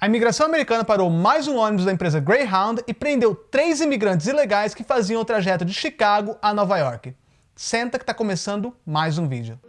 A imigração americana parou mais um ônibus da empresa Greyhound e prendeu três imigrantes ilegais que faziam o trajeto de Chicago a Nova York. Senta que está começando mais um vídeo.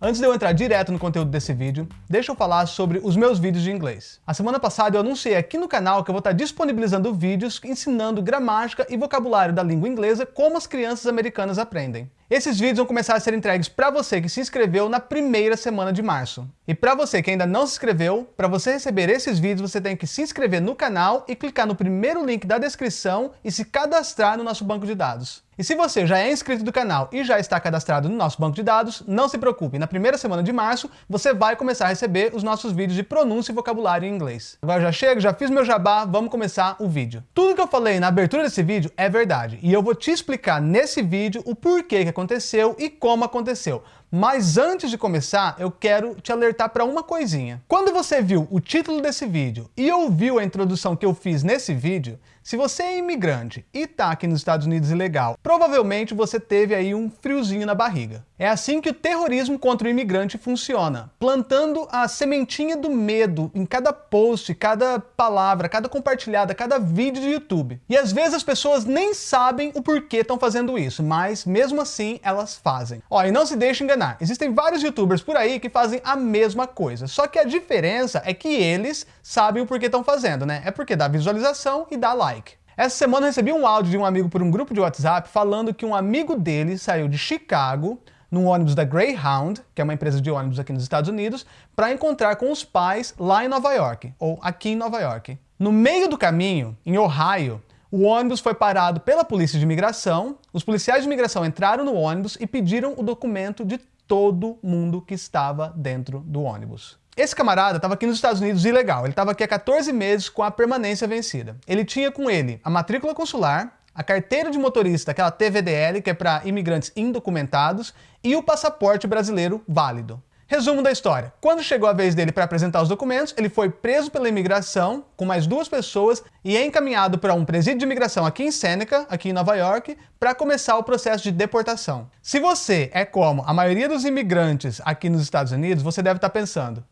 Antes de eu entrar direto no conteúdo desse vídeo, deixa eu falar sobre os meus vídeos de inglês. A semana passada eu anunciei aqui no canal que eu vou estar disponibilizando vídeos ensinando gramática e vocabulário da língua inglesa como as crianças americanas aprendem. Esses vídeos vão começar a ser entregues para você que se inscreveu na primeira semana de março. E para você que ainda não se inscreveu, para você receber esses vídeos você tem que se inscrever no canal e clicar no primeiro link da descrição e se cadastrar no nosso banco de dados. E se você já é inscrito do canal e já está cadastrado no nosso banco de dados, não se preocupe, na primeira semana de março você vai começar a receber os nossos vídeos de pronúncia e vocabulário em inglês. Agora já chego, já fiz meu jabá, vamos começar o vídeo. Tudo que eu falei na abertura desse vídeo é verdade, e eu vou te explicar nesse vídeo o porquê que aconteceu e como aconteceu. Mas antes de começar, eu quero te alertar para uma coisinha. Quando você viu o título desse vídeo e ouviu a introdução que eu fiz nesse vídeo, se você é imigrante e está aqui nos Estados Unidos ilegal, provavelmente você teve aí um friozinho na barriga. É assim que o terrorismo contra o imigrante funciona, plantando a sementinha do medo em cada post, cada palavra, cada compartilhada, cada vídeo de YouTube. E às vezes as pessoas nem sabem o porquê estão fazendo isso, mas mesmo assim elas fazem. Ó, e não se deixe enganar, existem vários youtubers por aí que fazem a mesma coisa, só que a diferença é que eles sabem o porquê estão fazendo, né? É porque dá visualização e dá like. Essa semana recebi um áudio de um amigo por um grupo de WhatsApp falando que um amigo dele saiu de Chicago num ônibus da Greyhound, que é uma empresa de ônibus aqui nos Estados Unidos, para encontrar com os pais lá em Nova York, ou aqui em Nova York. No meio do caminho, em Ohio, o ônibus foi parado pela polícia de imigração, os policiais de imigração entraram no ônibus e pediram o documento de todo mundo que estava dentro do ônibus. Esse camarada estava aqui nos Estados Unidos ilegal, ele estava aqui há 14 meses com a permanência vencida. Ele tinha com ele a matrícula consular, a carteira de motorista, aquela TVDL, que é para imigrantes indocumentados, e o passaporte brasileiro válido. Resumo da história. Quando chegou a vez dele para apresentar os documentos, ele foi preso pela imigração com mais duas pessoas e é encaminhado para um presídio de imigração aqui em Seneca, aqui em Nova York, para começar o processo de deportação. Se você é como a maioria dos imigrantes aqui nos Estados Unidos, você deve estar tá pensando,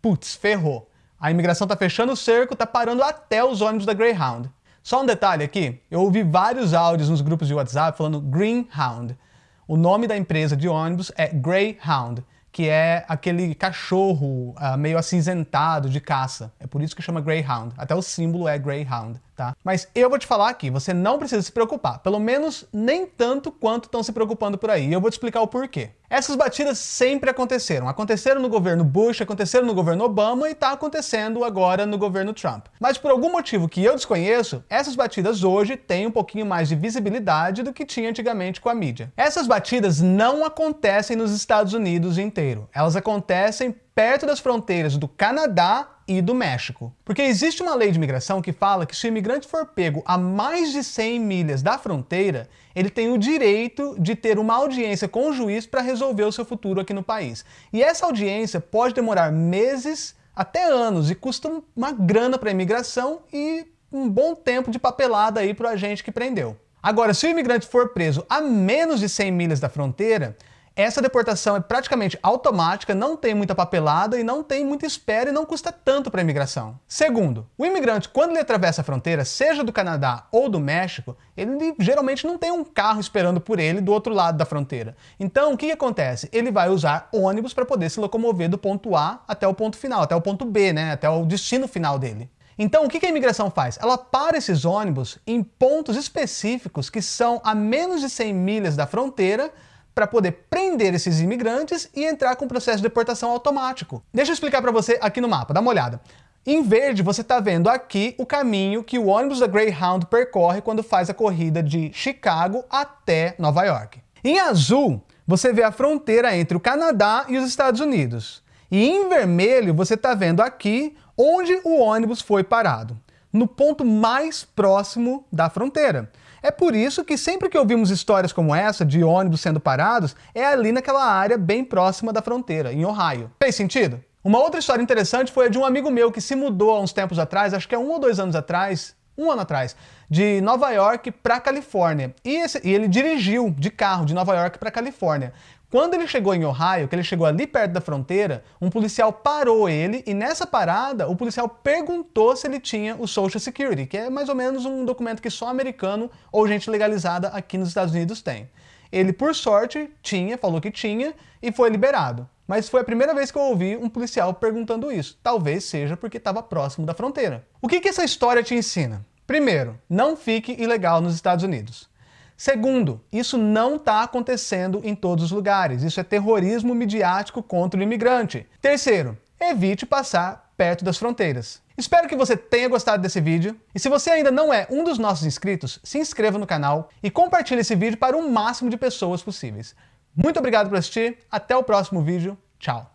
putz, ferrou. A imigração tá fechando o cerco, tá parando até os ônibus da Greyhound. Só um detalhe aqui, eu ouvi vários áudios nos grupos de WhatsApp falando Greenhound. O nome da empresa de ônibus é Greyhound, que é aquele cachorro uh, meio acinzentado de caça. É por isso que chama Greyhound. Até o símbolo é Greyhound tá? Mas eu vou te falar aqui, você não precisa se preocupar, pelo menos nem tanto quanto estão se preocupando por aí, e eu vou te explicar o porquê. Essas batidas sempre aconteceram. Aconteceram no governo Bush, aconteceram no governo Obama e está acontecendo agora no governo Trump. Mas por algum motivo que eu desconheço, essas batidas hoje têm um pouquinho mais de visibilidade do que tinha antigamente com a mídia. Essas batidas não acontecem nos Estados Unidos inteiro. Elas acontecem perto das fronteiras do Canadá e do México. Porque existe uma lei de imigração que fala que se o imigrante for pego a mais de 100 milhas da fronteira, ele tem o direito de ter uma audiência com o juiz para resolver o seu futuro aqui no país. E essa audiência pode demorar meses até anos e custa uma grana para a imigração e um bom tempo de papelada aí para a gente que prendeu. Agora, se o imigrante for preso a menos de 100 milhas da fronteira, essa deportação é praticamente automática, não tem muita papelada e não tem muita espera e não custa tanto para a imigração. Segundo, o imigrante, quando ele atravessa a fronteira, seja do Canadá ou do México, ele geralmente não tem um carro esperando por ele do outro lado da fronteira. Então, o que, que acontece? Ele vai usar ônibus para poder se locomover do ponto A até o ponto final, até o ponto B, né? até o destino final dele. Então, o que a imigração faz? Ela para esses ônibus em pontos específicos que são a menos de 100 milhas da fronteira para poder prender esses imigrantes e entrar com o processo de deportação automático. Deixa eu explicar para você aqui no mapa, dá uma olhada. Em verde, você está vendo aqui o caminho que o ônibus da Greyhound percorre quando faz a corrida de Chicago até Nova York. Em azul, você vê a fronteira entre o Canadá e os Estados Unidos. E em vermelho, você está vendo aqui onde o ônibus foi parado, no ponto mais próximo da fronteira. É por isso que sempre que ouvimos histórias como essa, de ônibus sendo parados, é ali naquela área bem próxima da fronteira, em Ohio. Fez sentido? Uma outra história interessante foi a de um amigo meu que se mudou há uns tempos atrás, acho que é um ou dois anos atrás, um ano atrás, de Nova York para Califórnia. E, esse, e, ele dirigiu de carro de Nova York para Califórnia. Quando ele chegou em Ohio, que ele chegou ali perto da fronteira, um policial parou ele e nessa parada o policial perguntou se ele tinha o Social Security, que é mais ou menos um documento que só americano ou gente legalizada aqui nos Estados Unidos tem. Ele, por sorte, tinha, falou que tinha e foi liberado. Mas foi a primeira vez que eu ouvi um policial perguntando isso. Talvez seja porque estava próximo da fronteira. O que, que essa história te ensina? Primeiro, não fique ilegal nos Estados Unidos. Segundo, isso não está acontecendo em todos os lugares. Isso é terrorismo midiático contra o imigrante. Terceiro, evite passar perto das fronteiras. Espero que você tenha gostado desse vídeo. E se você ainda não é um dos nossos inscritos, se inscreva no canal e compartilhe esse vídeo para o máximo de pessoas possíveis. Muito obrigado por assistir, até o próximo vídeo, tchau!